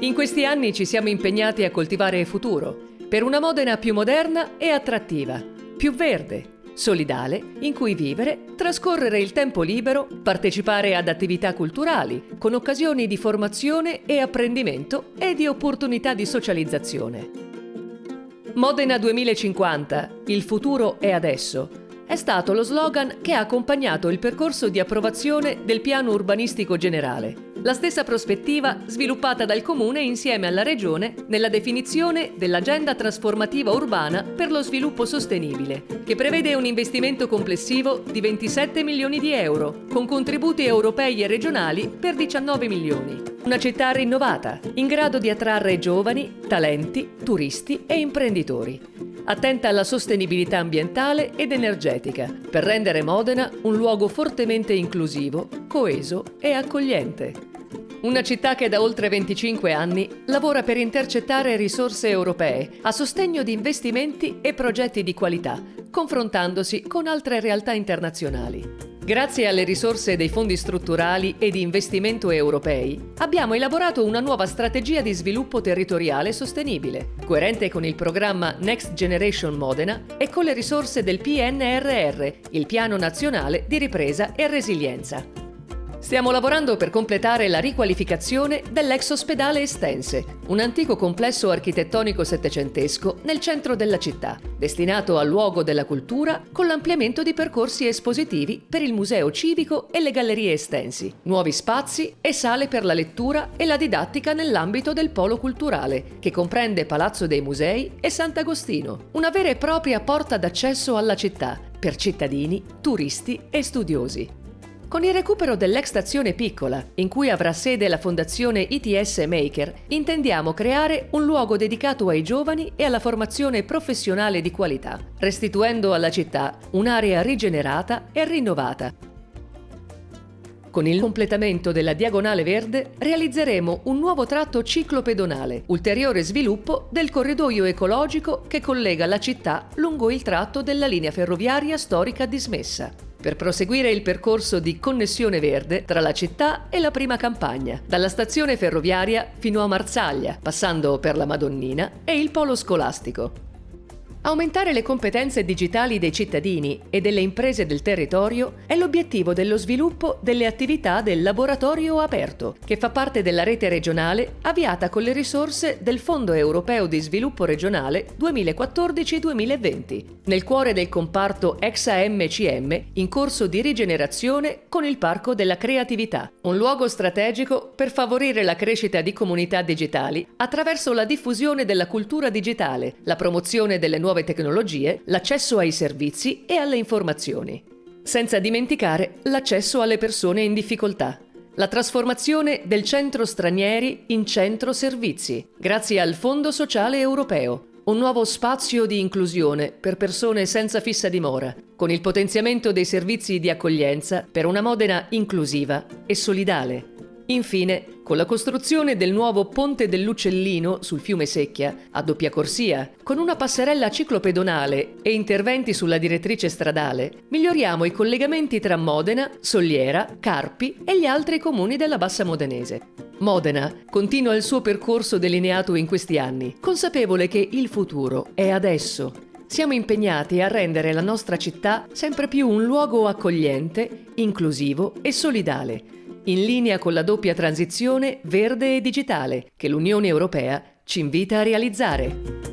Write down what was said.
In questi anni ci siamo impegnati a coltivare il futuro, per una Modena più moderna e attrattiva, più verde, solidale, in cui vivere, trascorrere il tempo libero, partecipare ad attività culturali, con occasioni di formazione e apprendimento e di opportunità di socializzazione. Modena 2050, il futuro è adesso, è stato lo slogan che ha accompagnato il percorso di approvazione del piano urbanistico generale. La stessa prospettiva sviluppata dal Comune insieme alla Regione nella definizione dell'Agenda trasformativa urbana per lo sviluppo sostenibile, che prevede un investimento complessivo di 27 milioni di euro, con contributi europei e regionali per 19 milioni. Una città rinnovata, in grado di attrarre giovani, talenti, turisti e imprenditori attenta alla sostenibilità ambientale ed energetica, per rendere Modena un luogo fortemente inclusivo, coeso e accogliente. Una città che da oltre 25 anni lavora per intercettare risorse europee a sostegno di investimenti e progetti di qualità, confrontandosi con altre realtà internazionali. Grazie alle risorse dei fondi strutturali e di investimento europei, abbiamo elaborato una nuova strategia di sviluppo territoriale sostenibile, coerente con il programma Next Generation Modena e con le risorse del PNRR, il Piano Nazionale di Ripresa e Resilienza. Stiamo lavorando per completare la riqualificazione dell'ex ospedale Estense, un antico complesso architettonico settecentesco nel centro della città, destinato al luogo della cultura con l'ampliamento di percorsi espositivi per il museo civico e le gallerie estensi, nuovi spazi e sale per la lettura e la didattica nell'ambito del polo culturale, che comprende Palazzo dei Musei e Sant'Agostino, una vera e propria porta d'accesso alla città per cittadini, turisti e studiosi. Con il recupero dell'ex stazione piccola, in cui avrà sede la fondazione ITS Maker, intendiamo creare un luogo dedicato ai giovani e alla formazione professionale di qualità, restituendo alla città un'area rigenerata e rinnovata. Con il completamento della Diagonale Verde realizzeremo un nuovo tratto ciclopedonale, ulteriore sviluppo del corridoio ecologico che collega la città lungo il tratto della linea ferroviaria storica dismessa per proseguire il percorso di connessione verde tra la città e la prima campagna, dalla stazione ferroviaria fino a Marsaglia, passando per la Madonnina e il polo scolastico. Aumentare le competenze digitali dei cittadini e delle imprese del territorio è l'obiettivo dello sviluppo delle attività del laboratorio aperto, che fa parte della rete regionale avviata con le risorse del Fondo europeo di sviluppo regionale 2014-2020, nel cuore del comparto ex-AMCM in corso di rigenerazione con il Parco della Creatività, un luogo strategico per favorire la crescita di comunità digitali attraverso la diffusione della cultura digitale, la promozione delle nuove nuove tecnologie, l'accesso ai servizi e alle informazioni. Senza dimenticare l'accesso alle persone in difficoltà. La trasformazione del centro stranieri in centro servizi, grazie al Fondo Sociale Europeo, un nuovo spazio di inclusione per persone senza fissa dimora, con il potenziamento dei servizi di accoglienza per una Modena inclusiva e solidale. Infine, con la costruzione del nuovo Ponte dell'Uccellino sul fiume Secchia, a doppia corsia, con una passerella ciclopedonale e interventi sulla direttrice stradale, miglioriamo i collegamenti tra Modena, Soliera, Carpi e gli altri comuni della Bassa Modenese. Modena continua il suo percorso delineato in questi anni, consapevole che il futuro è adesso. Siamo impegnati a rendere la nostra città sempre più un luogo accogliente, inclusivo e solidale, in linea con la doppia transizione verde e digitale che l'Unione Europea ci invita a realizzare.